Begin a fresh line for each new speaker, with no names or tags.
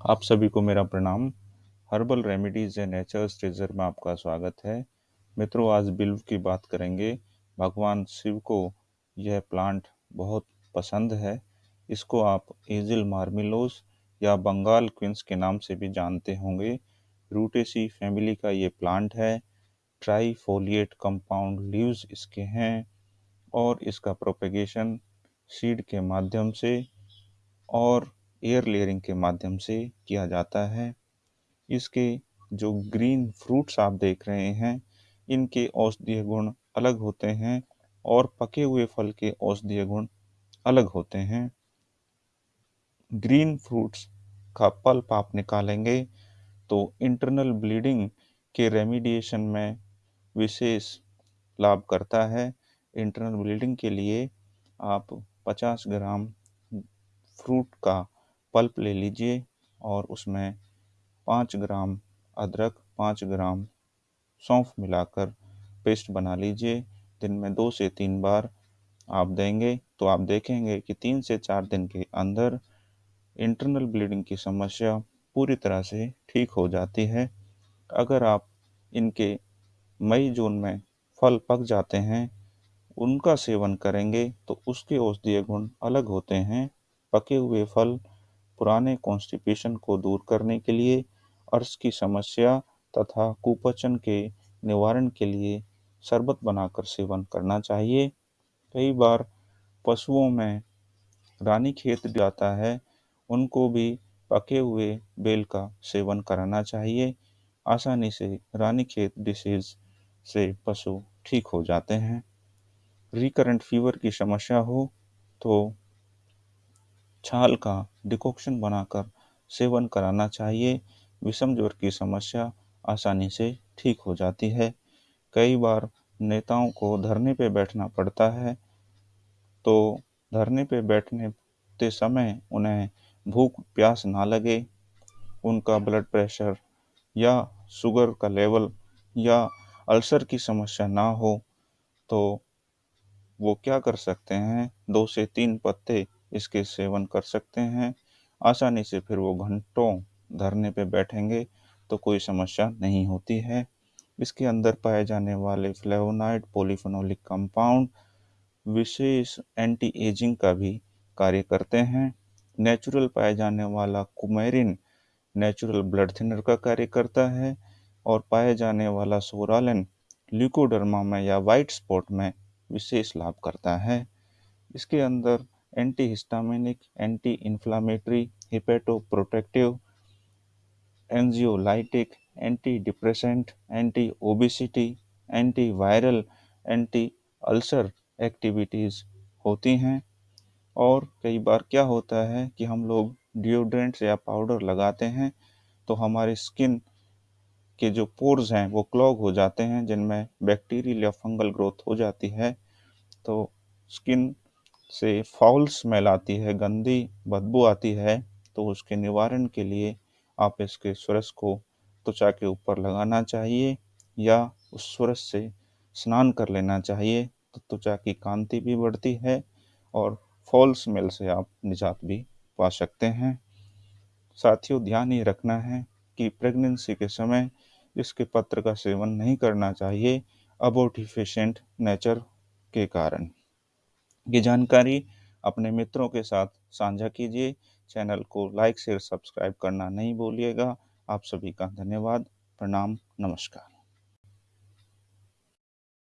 आप सभी को मेरा प्रणाम। Herbal remedies and nature's treasure में आपका स्वागत है। मित्रों, आज बिल्व की बात करेंगे। भगवान शिव को यह प्लांट बहुत पसंद है। इसको आप एजिल मार्मिलोस या बंगाल क्विंस के नाम से भी जानते होंगे। रूटेसी फैमिली का ये प्लांट है। ट्राईफोलिएट कंपाउंड लीव्स इसके हैं और इसका प्रोपेगेशन सीड के माध्यम से और एयर लेयरिंग के माध्यम से किया जाता है। इसके जो ग्रीन फ्रूट्स आप देख रहे हैं, इनके औषधीय गुण अलग होते हैं और पके हुए फल के औषधीय गुण अलग होते हैं। ग्रीन फ्रूट्स का पल्प आप निकालेंगे तो इंटरनल ब्लीडिंग के रेमिडिएशन में विशेष लाभ करता है। इंटरनल ब्लीडिंग के लिए आप 50 ग्राम फ्रूट का पल्प ले लीजिए और उसमें पाँच ग्राम अदरक, पाँच ग्राम सौंफ मिलाकर पेस्ट बना लीजिए। दिन में दो से तीन बार आप देंगे तो आप देखेंगे कि तीन से चार दिन के अंदर इंटरनल ब्लीडिंग की समस्या पूरी तरह से ठीक हो जाती है। अगर आप इनके मई, जून में फल पक जाते हैं, उनका सेवन करेंगे तो उसके औषधीय गुण अलग होते हैं। पके हुए फल पुराने कॉन्स्टिपेशन को दूर करने के लिए, अर्श की समस्या तथा कुपचन के निवारण के लिए शरबत बनाकर सेवन करना चाहिए। कई बार पशुओं में रानी खेत जाता है, उनको भी पके हुए बेल का सेवन कराना चाहिए। आसानी से रानी खेत डिसीज से पशु ठीक हो जाते हैं। रिकरेंट फीवर की समस्या हो तो छाल का डिकॉक्शन बनाकर सेवन कराना चाहिए। विषम ज्वर की समस्या आसानी से ठीक हो जाती है। कई बार नेताओं को धरने पे बैठना पड़ता है तो धरने पे बैठने समय उन्हें भूख प्यास ना लगे। उनका ब्लड प्रेशर या शुगर का लेवल या अल्सर की समस्या ना हो तो वो क्या कर सकते हैं? दो से तीन पत्ते इसके सेवन कर सकते हैं। आसानी से फिर वो घंटों धरने पे बैठेंगे तो कोई समस्या नहीं होती है। इसके अंदर पाए जाने वाले फ्लेवोनाइड पोलिफेनोलिक कंपाउंड विशेष एंटी एजिंग का भी कार्य करते हैं। नेचुरल पाए जाने वाला कुमेरिन नेचुरल ब्लड थिनर का कार्य करता है और पाए जाने वाला सोरालिन ल्यूकोडर्मा में या वाइट स्पॉट में विशेष लाभ करता है। इसके अंदर anti histaminic anti inflammatory hepatoprotective anxiolytic anti depressant anti obesity anti viral anti ulcer activities होती हैं। और कई बार क्या होता है कि हम लोग डिओड्रेंट्स या पाउडर लगाते हैं तो हमारे स्किन के जो पोर्स हैं, वो क्लॉग हो जाते हैं, जिनमें बैक्टीरियल या फंगल ग्रोथ हो जाती है। तो स्किन से फाउल स्मेल आती है, गंदी बदबू आती है तो उसके निवारण के लिए आप इसके सुरस को त्वचा के ऊपर लगाना चाहिए या उस सुरस से स्नान कर लेना चाहिए तो त्वचा की कांति भी बढ़ती है और फॉल स्मेल से आप निजात भी पा सकते हैं। साथियों, ध्यान ये रखना है कि प्रेगनेंसी के समय इसके पत्र का सेवन नहीं करना चाहिए अबोटिफिशेंट नेचर के कारण। ये जानकारी अपने मित्रों के साथ साझा कीजिए। चैनल को लाइक, शेयर, सब्सक्राइब करना नहीं भूलिएगा। आप सभी का धन्यवाद। प्रणाम, नमस्कार।